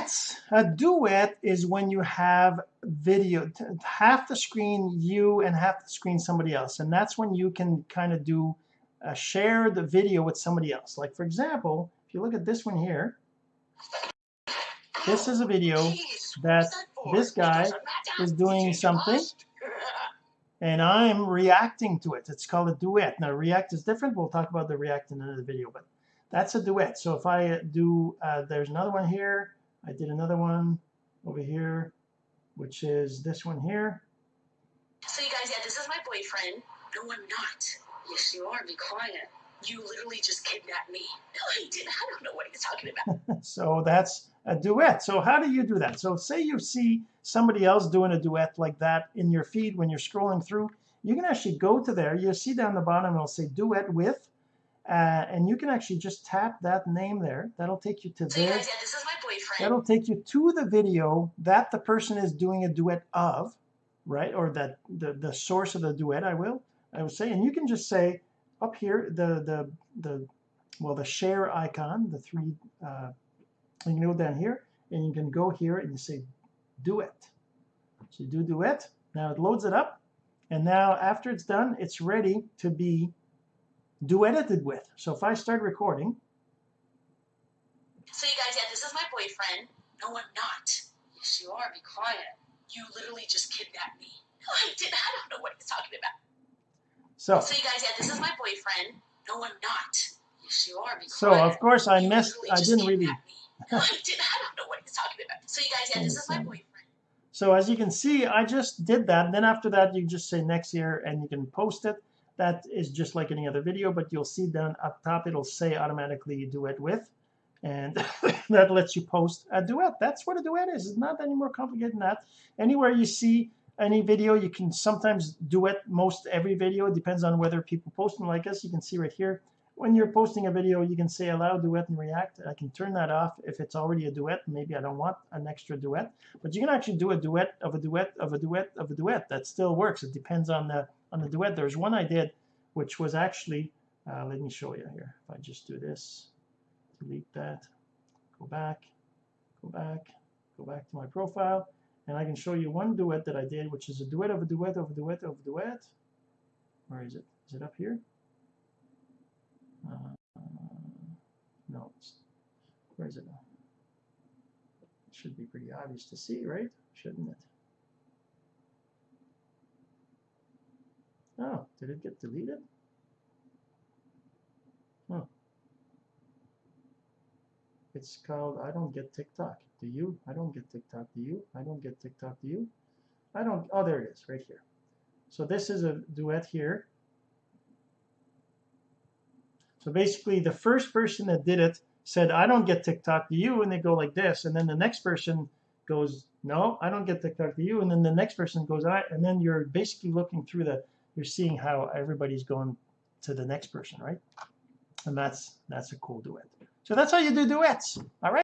duets a duet is when you have video half the screen you and half the screen somebody else and that's when you can kind of do uh, share the video with somebody else. Like for example if you look at this one here this is a video that this guy is doing something and I'm reacting to it. It's called a duet. Now react is different. We'll talk about the react in another video but that's a duet. So if I do uh, there's another one here I did another one over here which is this one here. So you guys yeah this is my boyfriend. No I'm not. Yes you are. Be quiet. You literally just kidnapped me. No he didn't. I don't know what he's talking about. So that's a duet. So how do you do that? So say you see somebody else doing a duet like that in your feed when you're scrolling through. You can actually go to there. You'll see down the bottom it'll say duet with uh, and you can actually just tap that name there. That'll take you to so there guys, yeah, this is my boyfriend. That'll take you to the video that the person is doing a duet of right? Or that the the source of the duet I will I will say. And you can just say up here the the the well the share icon the three uh, you can go down here and you can go here and you say duet. So you do duet. Now it loads it up. And now after it's done it's ready to be duetted with. So if I start recording. So you guys yeah this is my boyfriend. No I'm not. Yes you are. Be quiet. You literally just kidnapped me. No I didn't. I don't know what he's talking about. So. So you guys yeah this is my boyfriend. No I'm not. Yes you are. Be quiet so of course I you missed I didn't really no I didn't. I don't know what he's talking about. So you guys yeah this is my boyfriend. So as you can see I just did that. And then after that you just say next year and you can post it that is just like any other video but you'll see down up top it'll say automatically duet with and that lets you post a duet. That's what a duet is. It's not any more complicated than that. Anywhere you see any video you can sometimes duet most every video. It depends on whether people post them like us. You can see right here when you're posting a video you can say allow duet and react. I can turn that off if it's already a duet. Maybe I don't want an extra duet but you can actually do a duet of a duet of a duet of a duet. That still works. It depends on the on the duet there's one I did which was actually uh, let me show you here. If I just do this delete that go back go back go back to my profile and I can show you one duet that I did which is a duet of a duet of a duet of a duet. Where is it? Is it up here? Uh, no where is it? It should be pretty obvious to see right? Shouldn't it Oh, did it get deleted? Oh. It's called I don't get TikTok. Do you? I don't get TikTok. Do you? I don't get TikTok. Do you? I don't. Oh, there it is, right here. So this is a duet here. So basically, the first person that did it said, I don't get TikTok. Do you? And they go like this. And then the next person goes, no, I don't get TikTok. Do you? And then the next person goes, I. And then you're basically looking through the you're seeing how everybody's going to the next person right? And that's that's a cool duet. So that's how you do duets all right